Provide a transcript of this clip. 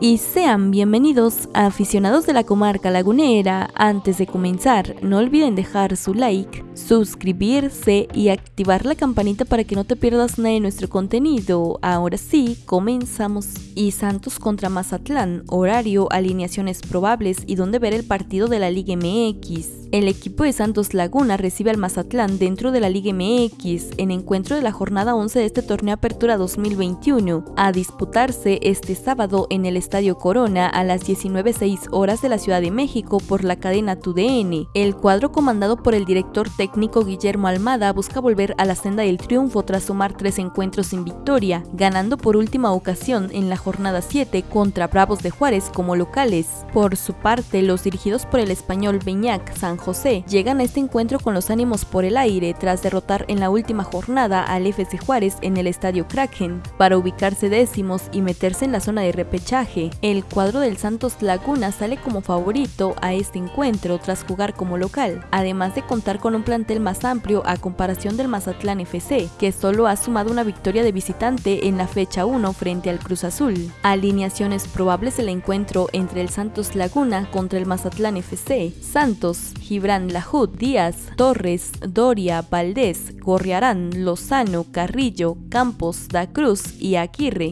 y sean bienvenidos a aficionados de la comarca lagunera. Antes de comenzar, no olviden dejar su like, suscribirse y activar la campanita para que no te pierdas nada de nuestro contenido. Ahora sí, comenzamos. Y Santos contra Mazatlán, horario, alineaciones probables y dónde ver el partido de la Liga MX. El equipo de Santos Laguna recibe al Mazatlán dentro de la Liga MX en encuentro de la jornada 11 de este torneo Apertura 2021, a disputarse este sábado en el Estadio Corona a las 19.06 horas de la Ciudad de México por la cadena TUDN. El cuadro comandado por el director técnico Guillermo Almada busca volver a la senda del triunfo tras sumar tres encuentros sin victoria, ganando por última ocasión en la jornada 7 contra Bravos de Juárez como locales. Por su parte, los dirigidos por el español Beñac San José llegan a este encuentro con los ánimos por el aire tras derrotar en la última jornada al FC Juárez en el estadio Kraken para ubicarse décimos y meterse en la zona de repechaje. El cuadro del Santos Laguna sale como favorito a este encuentro tras jugar como local, además de contar con un plantel más amplio a comparación del Mazatlán FC, que solo ha sumado una victoria de visitante en la fecha 1 frente al Cruz Azul. Alineaciones probables del encuentro entre el Santos Laguna contra el Mazatlán FC. Santos, Gibran Lajud, Díaz, Torres, Doria, Valdés, Gorriarán, Lozano, Carrillo, Campos, Da Cruz y Aguirre.